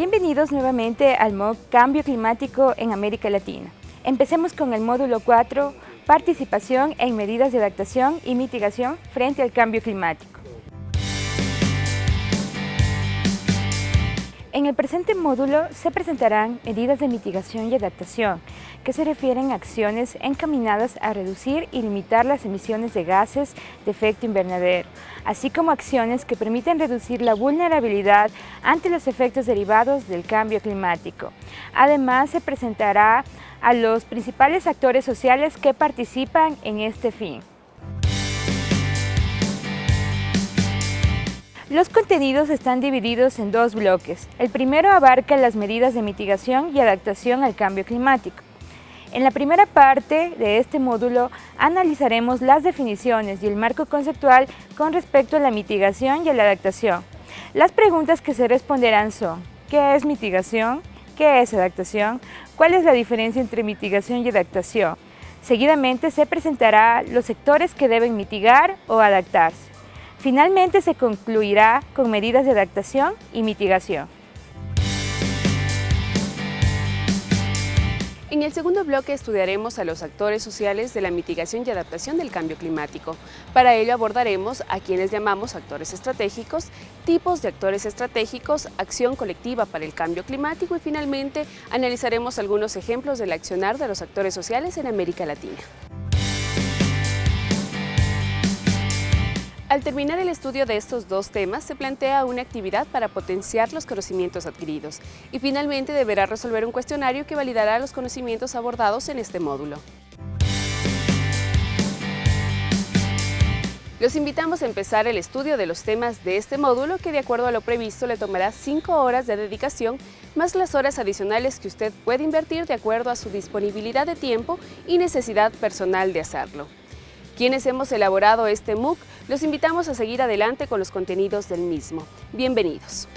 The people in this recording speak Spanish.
Bienvenidos nuevamente al MOOC Cambio Climático en América Latina. Empecemos con el módulo 4, Participación en medidas de adaptación y mitigación frente al cambio climático. En el presente módulo se presentarán medidas de mitigación y adaptación, que se refieren a acciones encaminadas a reducir y limitar las emisiones de gases de efecto invernadero, así como acciones que permiten reducir la vulnerabilidad ante los efectos derivados del cambio climático. Además, se presentará a los principales actores sociales que participan en este fin. Los contenidos están divididos en dos bloques. El primero abarca las medidas de mitigación y adaptación al cambio climático. En la primera parte de este módulo analizaremos las definiciones y el marco conceptual con respecto a la mitigación y a la adaptación. Las preguntas que se responderán son ¿Qué es mitigación? ¿Qué es adaptación? ¿Cuál es la diferencia entre mitigación y adaptación? Seguidamente se presentará los sectores que deben mitigar o adaptarse. Finalmente se concluirá con medidas de adaptación y mitigación. En el segundo bloque estudiaremos a los actores sociales de la mitigación y adaptación del cambio climático. Para ello abordaremos a quienes llamamos actores estratégicos, tipos de actores estratégicos, acción colectiva para el cambio climático y finalmente analizaremos algunos ejemplos del accionar de los actores sociales en América Latina. Al terminar el estudio de estos dos temas, se plantea una actividad para potenciar los conocimientos adquiridos y finalmente deberá resolver un cuestionario que validará los conocimientos abordados en este módulo. Los invitamos a empezar el estudio de los temas de este módulo que de acuerdo a lo previsto le tomará 5 horas de dedicación más las horas adicionales que usted puede invertir de acuerdo a su disponibilidad de tiempo y necesidad personal de hacerlo. Quienes hemos elaborado este MOOC, los invitamos a seguir adelante con los contenidos del mismo. Bienvenidos.